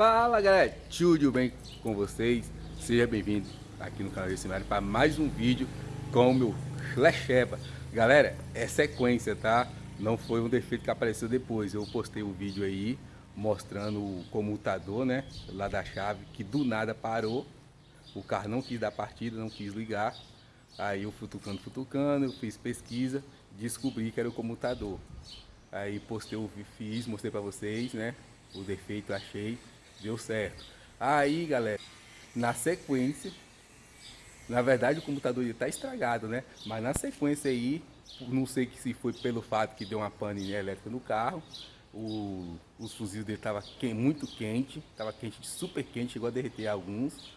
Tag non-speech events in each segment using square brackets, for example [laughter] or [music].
Fala galera, tudo bem com vocês? Seja bem-vindo aqui no canal desse Mário para mais um vídeo com o meu Flecheba Galera, é sequência, tá? Não foi um defeito que apareceu depois Eu postei um vídeo aí mostrando o comutador, né? Lá da chave, que do nada parou O carro não quis dar partida, não quis ligar Aí eu futucando, futucando, eu fiz pesquisa Descobri que era o comutador Aí postei o fiz, mostrei para vocês, né? O defeito achei, deu certo. Aí, galera, na sequência, na verdade o computador está estragado, né? Mas na sequência aí, não sei se foi pelo fato que deu uma pane elétrica no carro, o, os fuzis dele estavam muito quente, estava quente, super quente, chegou a derreter alguns.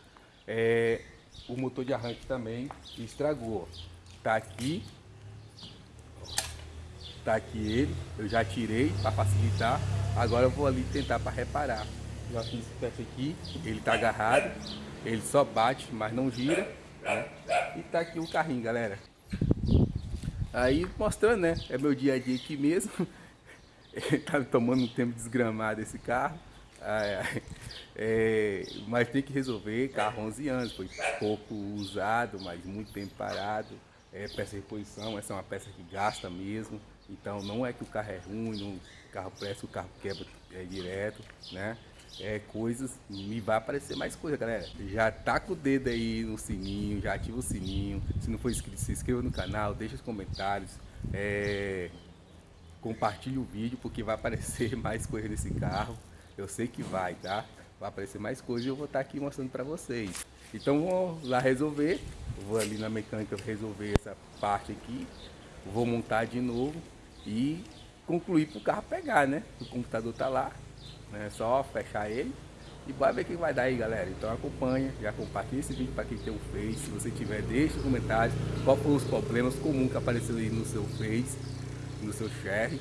É, o motor de arranque também estragou. Tá aqui, Tá aqui ele, eu já tirei para facilitar. Agora eu vou ali tentar para reparar. Já fiz esse teste aqui, ele tá agarrado, ele só bate, mas não gira. Né? E tá aqui o carrinho, galera. Aí mostrando, né? É meu dia a dia aqui mesmo. [laughs] tá tomando um tempo desgramado esse carro. É, mas tem que resolver, carro 11 anos, foi pouco usado, mas muito tempo parado. É peça de reposição, essa é uma peça que gasta mesmo. Então não é que o carro é ruim, não, o carro presta, o carro quebra é, direto, né? É coisas, me vai aparecer mais coisa, galera. Já taca o dedo aí no sininho, já ativa o sininho. Se não for inscrito, se inscreva no canal, deixa os comentários. É, compartilhe o vídeo porque vai aparecer [laughs] mais coisa nesse carro. Eu sei que vai, tá? Vai aparecer mais coisas e eu vou estar aqui mostrando para vocês. Então vou lá resolver. vou ali na mecânica resolver essa parte aqui. Vou montar de novo e concluir para o carro pegar, né? O computador tá lá, né? É só fechar ele e vai ver o que vai dar aí, galera. Então acompanha, já compartilha esse vídeo para quem tem o Face. Se você tiver, deixe nos comentários qual foram os problemas comuns que apareceram aí no seu Face, no seu share,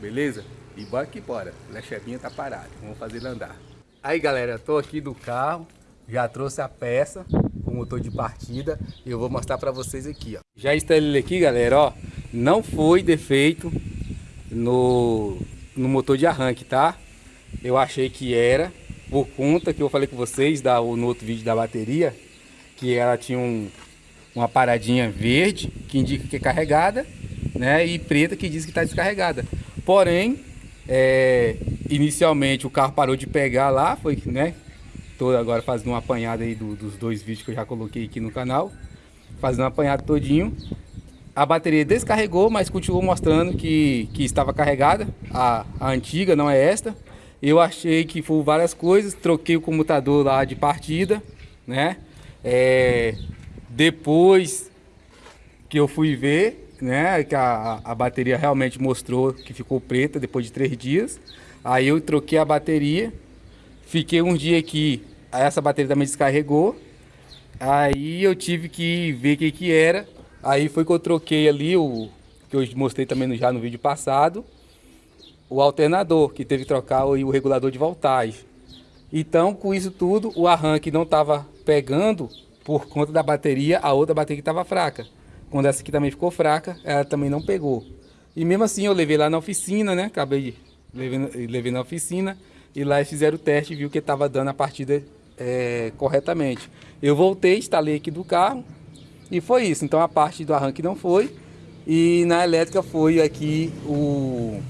beleza? E bora que bora, o Lechebinha tá parado, vamos fazer ele andar. Aí galera, tô aqui do carro, já trouxe a peça, o motor de partida, e eu vou mostrar para vocês aqui, ó. Já instalei ele aqui, galera, ó não foi defeito no, no motor de arranque, tá? Eu achei que era, por conta que eu falei com vocês da, no outro vídeo da bateria, que ela tinha um, uma paradinha verde, que indica que é carregada, né? E preta, que diz que está descarregada. Porém, é, inicialmente o carro parou de pegar lá, foi, né? Tô agora fazendo uma apanhada aí do, dos dois vídeos que eu já coloquei aqui no canal. Fazendo um apanhado todinho a bateria descarregou, mas continuou mostrando que, que estava carregada, a, a antiga, não é esta. Eu achei que foi várias coisas, troquei o comutador lá de partida, né? É, depois que eu fui ver, né, que a, a bateria realmente mostrou que ficou preta depois de três dias. Aí eu troquei a bateria, fiquei um dia aqui, essa bateria também descarregou. Aí eu tive que ver o que que era Aí foi que eu troquei ali o que eu mostrei também já no vídeo passado, o alternador, que teve que trocar o, o regulador de voltagem. Então, com isso tudo, o arranque não estava pegando por conta da bateria, a outra bateria estava fraca. Quando essa aqui também ficou fraca, ela também não pegou. E mesmo assim eu levei lá na oficina, né? Acabei levando, levei na oficina e lá eles fizeram o teste e viu que estava dando a partida é, corretamente. Eu voltei, instalei aqui do carro, e foi isso. Então a parte do arranque não foi. E na elétrica foi aqui o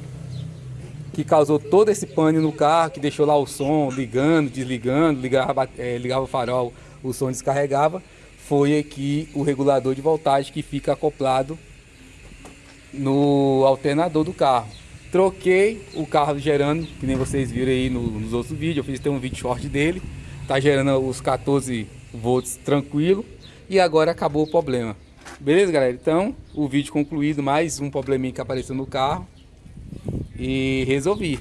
que causou todo esse pane no carro, que deixou lá o som ligando, desligando, ligava, é, ligava o farol, o som descarregava. Foi aqui o regulador de voltagem que fica acoplado no alternador do carro. Troquei o carro gerando, que nem vocês viram aí no, nos outros vídeos, eu fiz até um vídeo short dele. Tá gerando os 14 volts tranquilo e agora acabou o problema. Beleza, galera? Então, o vídeo concluído, mais um probleminha que apareceu no carro e resolvi.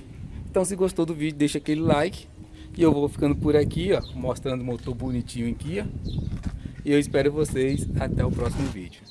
Então, se gostou do vídeo, deixa aquele like e eu vou ficando por aqui, ó, mostrando o motor bonitinho aqui, ó. E eu espero vocês até o próximo vídeo.